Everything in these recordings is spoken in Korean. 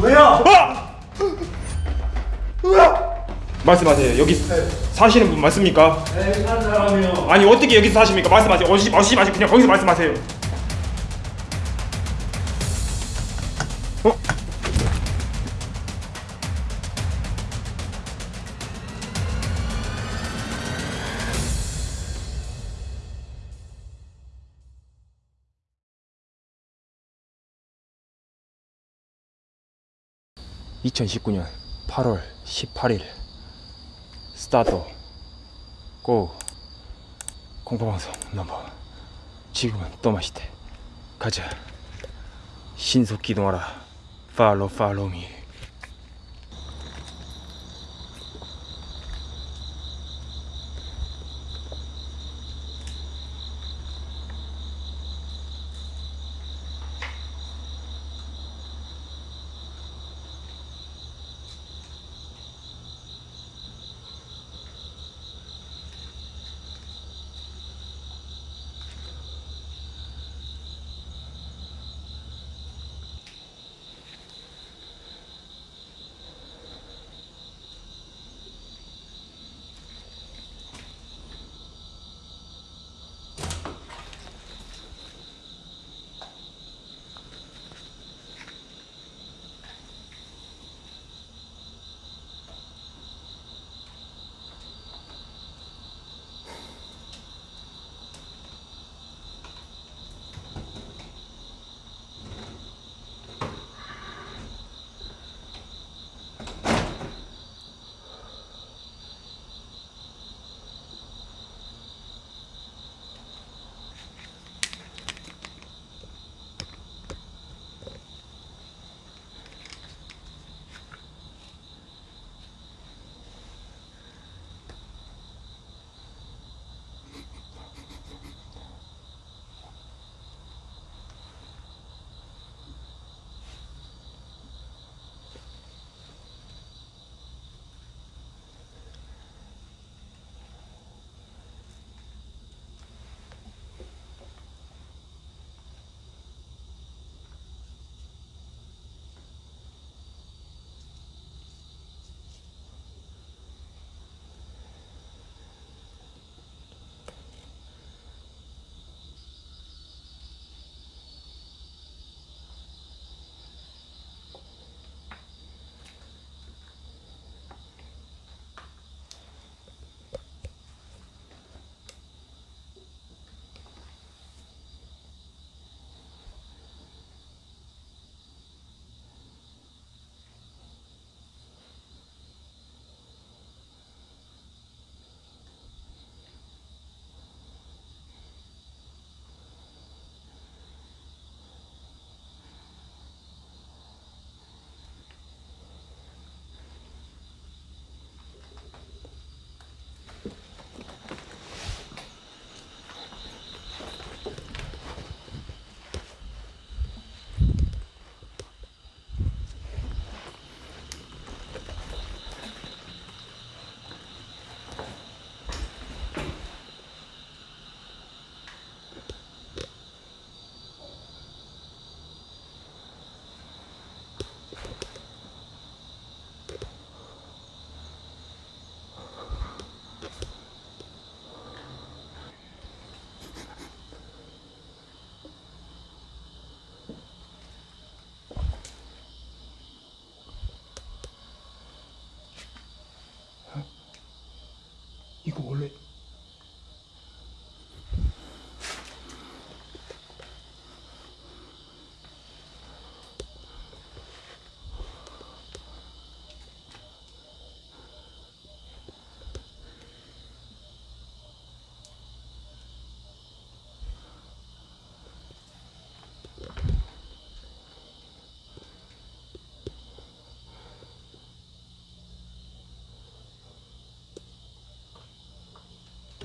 뭐야? 말씀하세요. 여기 사시는 분 맞습니까? 네, 사는 사람이요. 아니 어떻게 여기서 사십니까? 말씀하세요. 어시 어시 마시 그냥 거기서 말씀하세요. (2019년 8월 18일) 스타트. 고. 공포방송 넘버. 지금은 또 맛있대. 가자. 신속 기동하라. 팔로 팔로미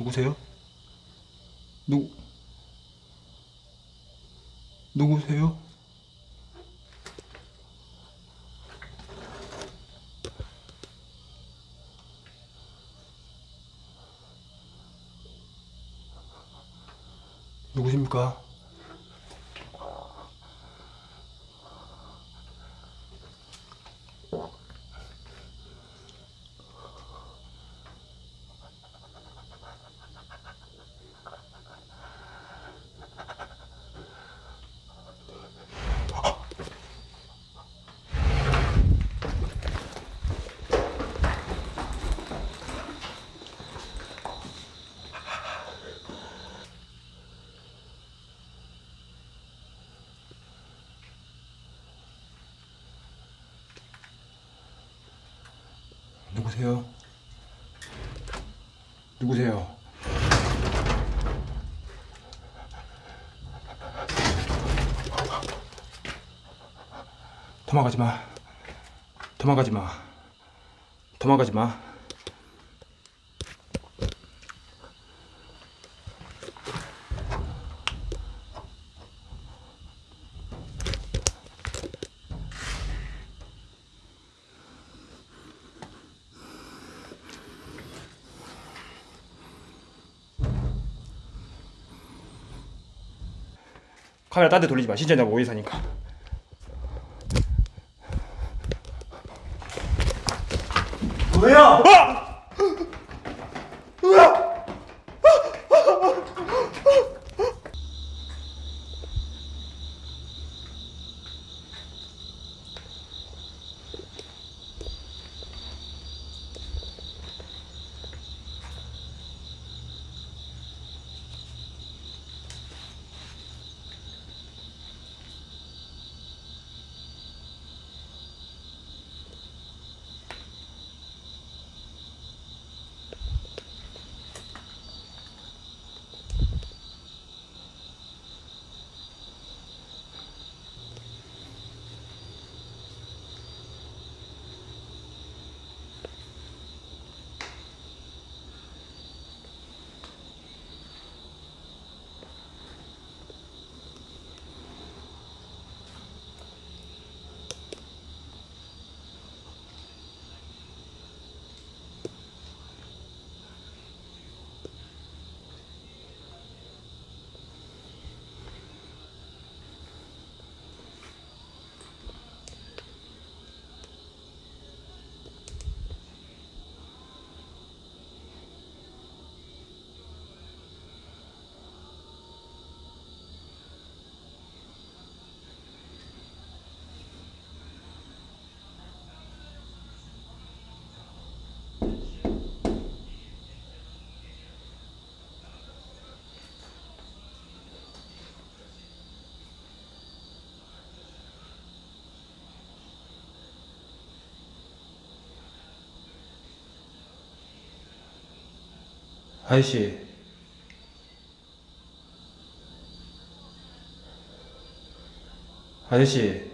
누구세요? 누 누구세요? 누구십니까? 누구세요? 누구세요? 도망가지 마. 도망가지 마. 도망가지 마. 카메라 딴 데 돌리지 마. 신천자 오해 사니까. 뭐야? 아저씨. 아저씨.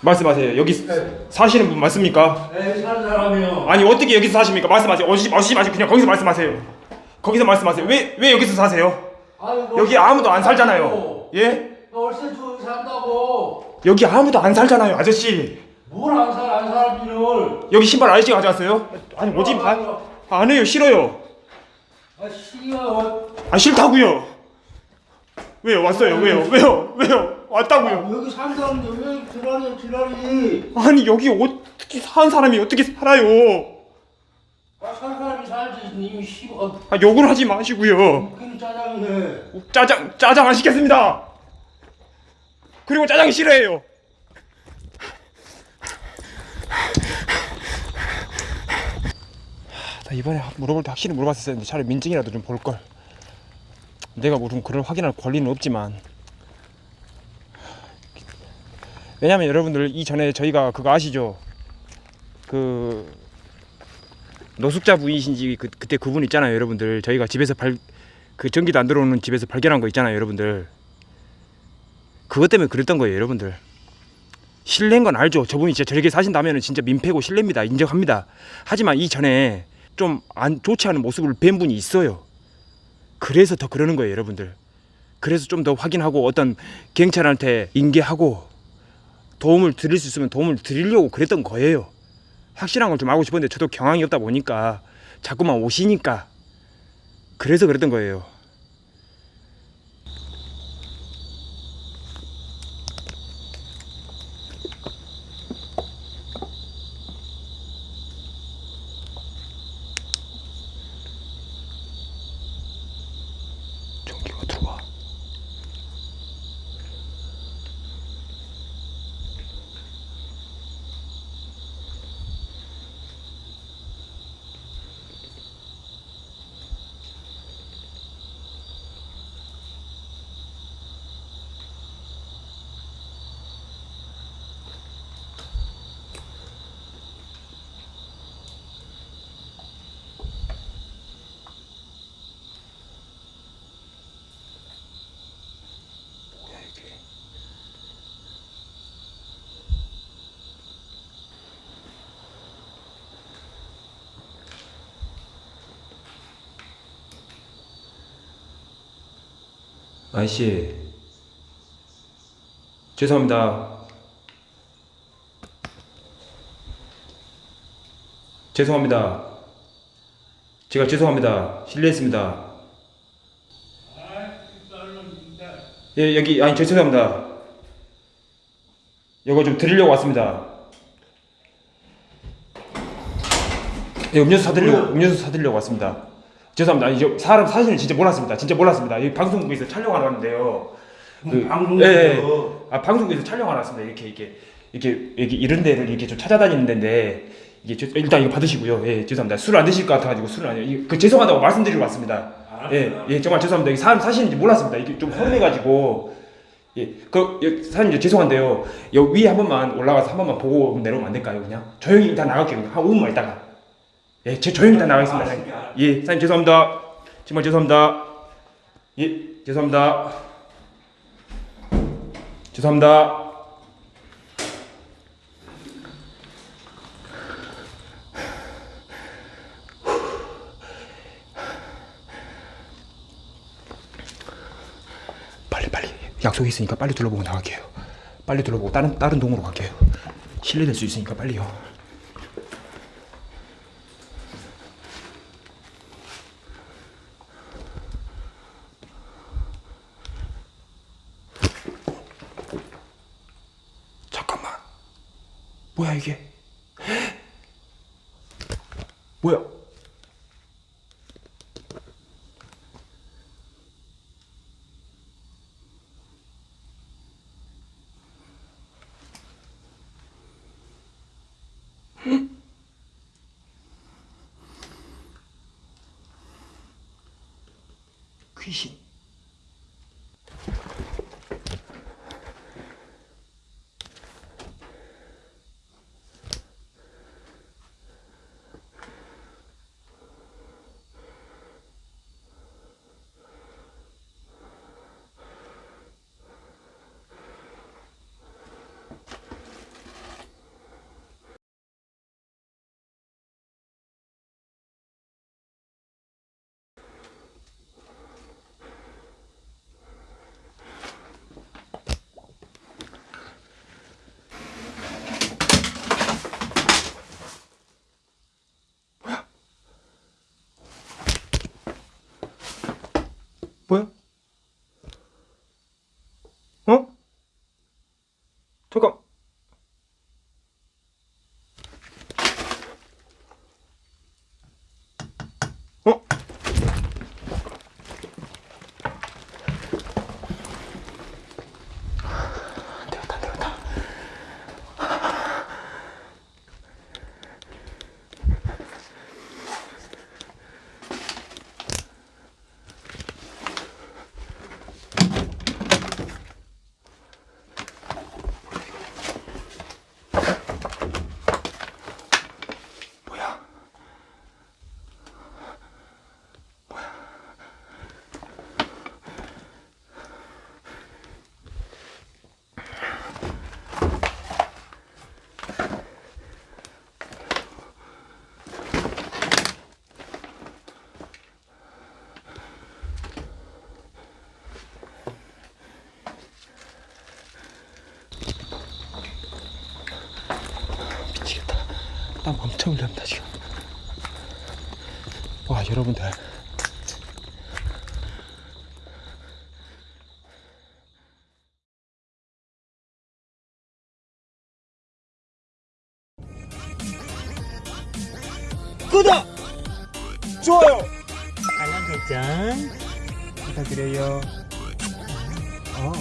말씀하세요. 여기 사시는 분 맞습니까? 에 사는 사람이요. 아니 어떻게 여기서 사십니까? 말씀하세요. 어시 어시 마시고 그냥 거기서 말씀하세요. 거기서 말씀하세요. 왜 왜 여기서 사세요? 아이고, 여기 아무도 안 살잖아요. 예? 여기 아무도 안 살잖아요, 아저씨. 뭘 안 살, 안 살기를. 여기 신발 아저씨가 가져왔어요? 아니 오지 마. 안 해요, 싫어요. 아, 씨야. 아 싫다고요. 왜요? 왔어요. 왜요? 왜요? 왜요? 왔다고요. 여기 산다는데 왜 지랄이야, 지랄이. 아니 여기 어떻게 사는 사람이 어떻게 살아요? 아, 산 사람이 살지. 이미 씨발. 아 욕을 하지 마시고요. 웃기는 짜장이네. 짜장 짜장 안 시켰습니다. 그리고 짜장 싫어해요. 하, 나 이번에 물어볼 때 확실히 물어봤었어야 했는데 차라리 민증이라도 좀 볼 걸. 내가 무슨 그걸 확인할 권리는 없지만. 왜냐면 여러분들 이전에 저희가 그거 아시죠? 그 노숙자 부이신지 그, 그때 그분 있잖아요, 여러분들. 저희가 집에서 발 그 전기도 안 들어오는 집에서 발견한 거 있잖아요, 여러분들. 그것 때문에 그랬던 거예요, 여러분들. 실례인 건 알죠. 저분이 진짜 저렇게 사신다면 진짜 민폐고 실례입니다. 인정합니다. 하지만 이전에 좀 안 좋지 않은 모습을 뵌 분이 있어요. 그래서 더 그러는 거예요, 여러분들. 그래서 좀 더 확인하고 어떤 경찰한테 인계하고 도움을 드릴 수 있으면 도움을 드리려고 그랬던 거예요. 확실한 걸 좀 알고 싶었는데 저도 경황이 없다 보니까 자꾸만 오시니까 그래서 그랬던 거예요. 아저씨 죄송합니다. 죄송합니다. 제가 죄송합니다. 실례했습니다. 예 여기 아니 저 죄송합니다. 이거 좀 드리려고 왔습니다. 예 음료수 사드리려고 음료수 사드리려고 왔습니다 죄송합니다 저 사람 사실은 진짜 몰랐습니다 진짜 몰랐습니다 이 방송국에서 촬영하러 왔는데요 그, 방송국에서? 예, 예. 아 방송국에서 촬영하러 왔습니다 이렇게 이렇게 이렇게 이렇게 이런 데를 이렇게 좀 찾아다니는 데인데 이게 죄- 일단 이거 받으시고요 예 죄송합니다 술 안 드실 것 같아가지고 술을 안 해요 그 죄송하다고 말씀드리러 왔습니다 예, 예, 정말 죄송합니다. 이게 사람 사실인지 몰랐습니다. 이게 좀 허름해가지고. 예, 그, 예, 사장님 죄송한데요. 여기 위에 한 번만 올라가서 한 번만 보고 내려오면 안 될까요, 그냥? 조용히 일단 나갈게요. 한 5분만 있다가. 예, 제 조용히 일단 나가겠습니다. 사장님. 예, 사장님 죄송합니다. 정말 죄송합니다. 예, 죄송합니다. 죄송합니다. 빨리 빨리 약속이 있으니까 빨리 둘러보고 나갈게요. 빨리 둘러보고 다른 다른 동으로 갈게요. 실례될 수 있으니까 빨리요. 뭐야 이게? 뭐야? 귀신. 땀 엄청 흘립니다 지금. 와 여러분들. 구독, 좋아요 알람 설정 부탁드려요. 어